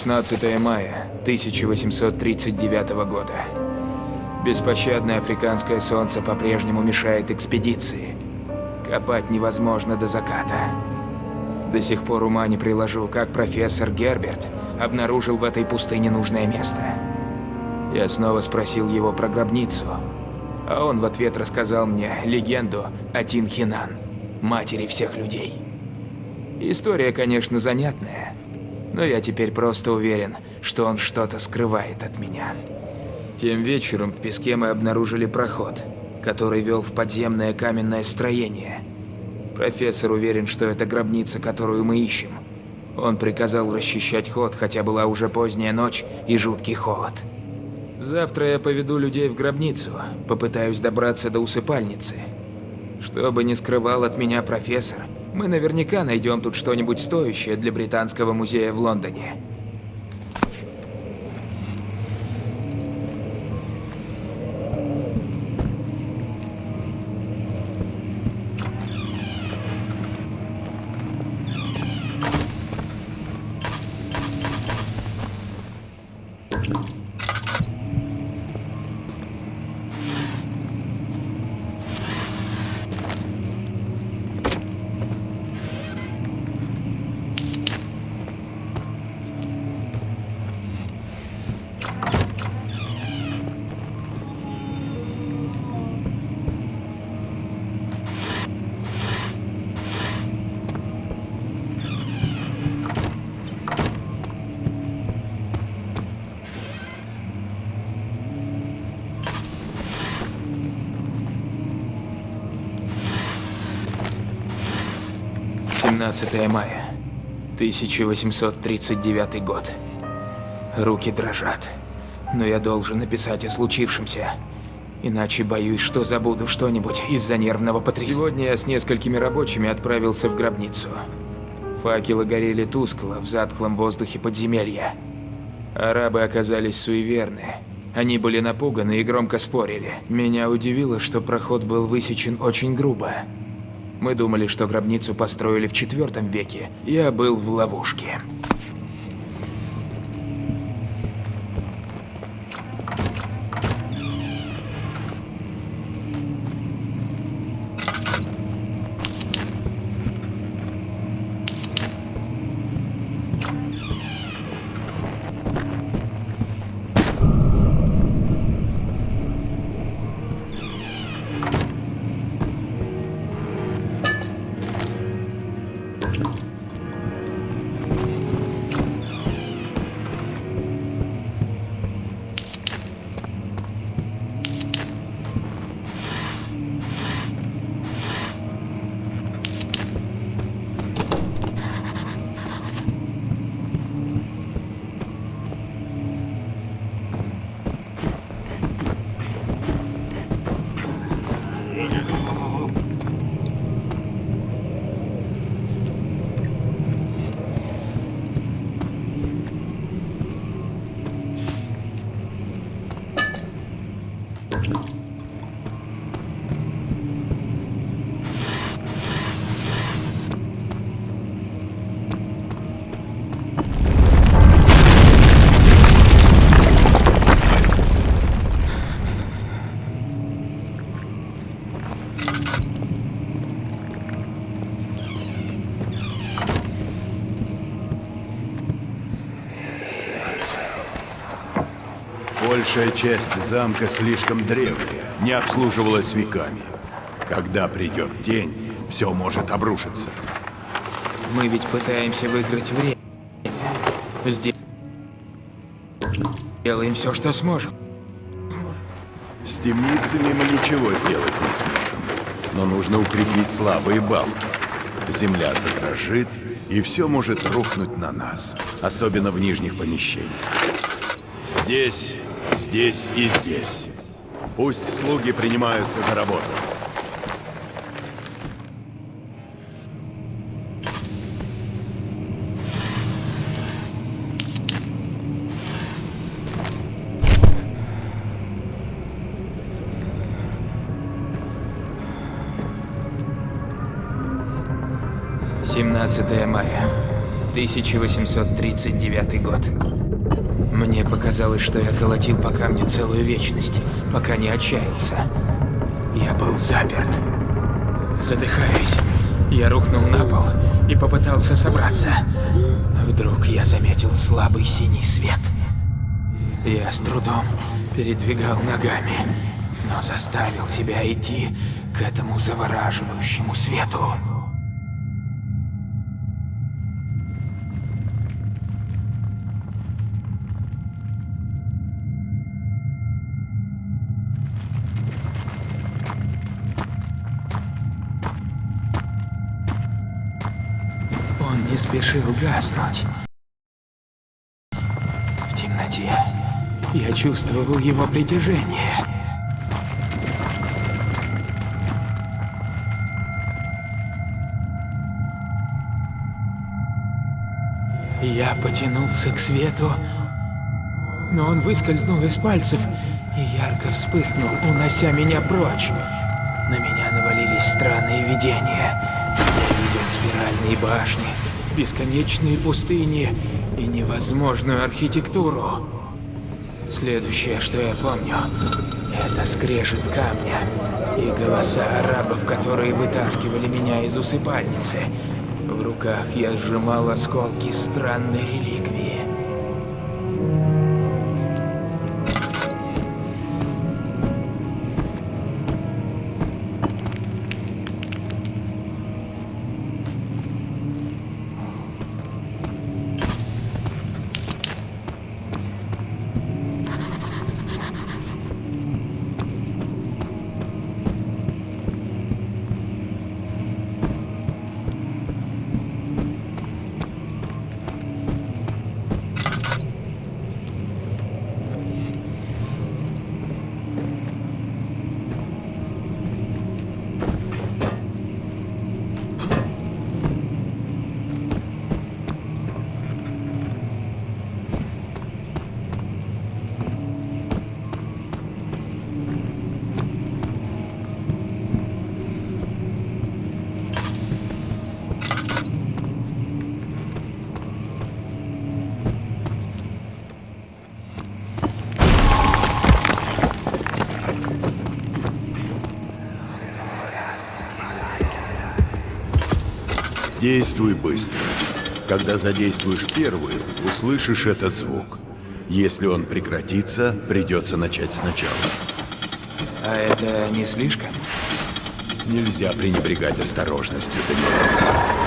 16 мая 1839 года. Беспощадное африканское солнце по-прежнему мешает экспедиции. Копать невозможно до заката. До сих пор ума не приложу, как профессор Герберт обнаружил в этой пустыне нужное место. Я снова спросил его про гробницу, а он в ответ рассказал мне легенду о Тинхинан, матери всех людей. История, конечно, занятная, но я теперь просто уверен, что он что-то скрывает от меня. Тем вечером в песке мы обнаружили проход, который вел в подземное каменное строение. Профессор уверен, что это гробница, которую мы ищем. Он приказал расчищать ход, хотя была уже поздняя ночь и жуткий холод. Завтра я поведу людей в гробницу, попытаюсь добраться до усыпальницы. Что бы ни скрывал от меня профессор, мы наверняка найдем тут что-нибудь стоящее для Британского музея в Лондоне. Семнадцатое мая, 1839 год. Руки дрожат, но я должен написать о случившемся. Иначе боюсь, что забуду что-нибудь из-за нервного потрясения. Сегодня я с несколькими рабочими отправился в гробницу. Факелы горели тускло в затхлом воздухе подземелья. Арабы оказались суеверны. Они были напуганы и громко спорили. Меня удивило, что проход был высечен очень грубо. Мы думали, что гробницу построили в четвертом веке. Я был в ловушке. Большая часть замка слишком древняя, не обслуживалась веками. Когда придет день, все может обрушиться. Мы ведь пытаемся выиграть время. Здесь делаем все, что сможем. С темницами мы ничего сделать не сможем. Но нужно укрепить слабые балки. Земля задрожит, и все может рухнуть на нас. Особенно в нижних помещениях. Здесь здесь и здесь. Пусть слуги принимаются за работу. Семнадцатое мая. 1839 год. Мне показалось, что я колотил по камню целую вечность, пока не отчаялся. Я был заперт. Задыхаясь, я рухнул на пол и попытался собраться. Вдруг я заметил слабый синий свет. Я с трудом передвигал ногами, но заставил себя идти к этому завораживающему свету. Он не спешил гаснуть. В темноте я чувствовал его притяжение. Я потянулся к свету, но он выскользнул из пальцев и ярко вспыхнул, унося меня прочь. На меня навалились странные видения. Я видел спиральные башни, бесконечные пустыни и невозможную архитектуру. Следующее, что я помню, это скрежет камня и голоса арабов, которые вытаскивали меня из усыпальницы. В руках я сжимал осколки странной реликвии. Действуй быстро. Когда задействуешь первую, услышишь этот звук. Если он прекратится, придется начать сначала. А это не слишком? Нельзя пренебрегать осторожностью, Даниэль.